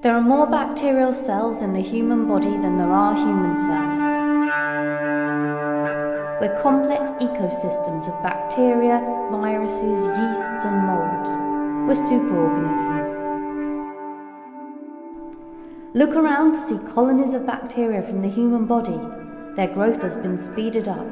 There are more bacterial cells in the human body than there are human cells. We're complex ecosystems of bacteria, viruses, yeasts, and molds. We're superorganisms. Look around to see colonies of bacteria from the human body. Their growth has been speeded up.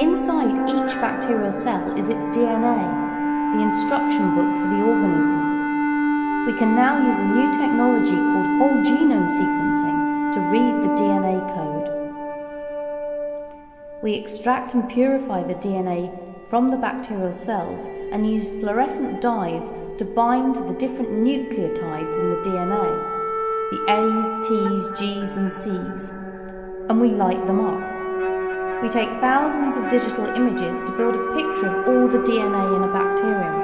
Inside each bacterial cell is its DNA, the instruction book for the organism. We can now use a new technology called whole genome sequencing to read the DNA code. We extract and purify the DNA from the bacterial cells and use fluorescent dyes to bind the different nucleotides in the DNA the A's, T's, G's, and C's, and we light them up. We take thousands of digital images to build a picture of all the DNA in a bacterium.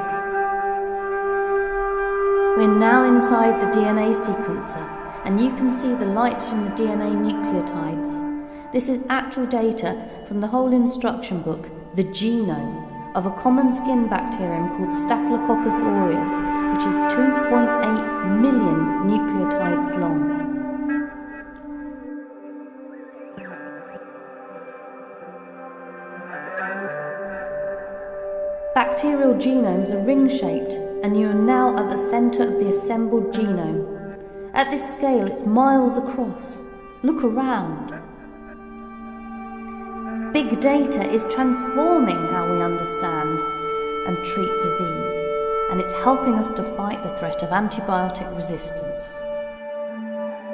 We're now inside the DNA sequencer, and you can see the lights from the DNA nucleotides. This is actual data from the whole instruction book, the genome, of a common skin bacterium called Staphylococcus aureus, which is 2.8 Bacterial genomes are ring-shaped and you are now at the centre of the assembled genome. At this scale it's miles across. Look around. Big data is transforming how we understand and treat disease and it's helping us to fight the threat of antibiotic resistance.